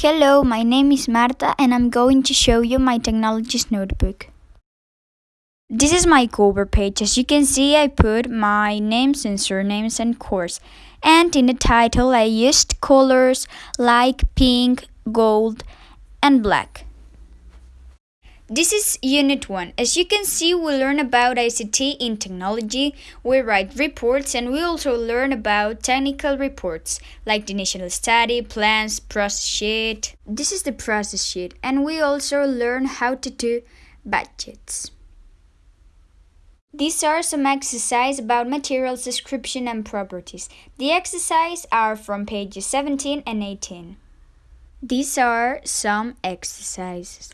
Hello, my name is Marta and I'm going to show you my technologies notebook. This is my cover page. As you can see, I put my names and surnames and course. And in the title, I used colors like pink, gold, and black. This is Unit 1. As you can see, we learn about ICT in technology, we write reports, and we also learn about technical reports like the initial study, plans, process sheet. This is the process sheet, and we also learn how to do budgets. These are some exercises about materials description and properties. The exercises are from pages 17 and 18. These are some exercises.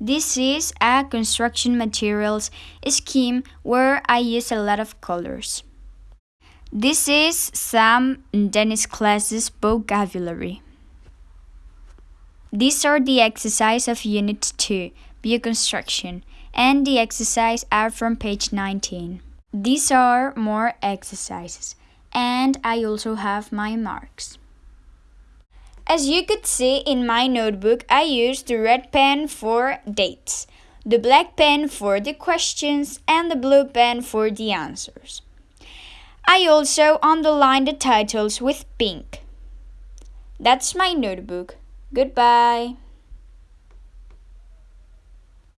This is a construction materials scheme where I use a lot of colors. This is some Dennis classes vocabulary. These are the exercise of Unit 2, Bioconstruction, and the exercise are from page 19. These are more exercises, and I also have my marks. As you could see in my notebook, I used the red pen for dates, the black pen for the questions, and the blue pen for the answers. I also underlined the titles with pink. That's my notebook. Goodbye.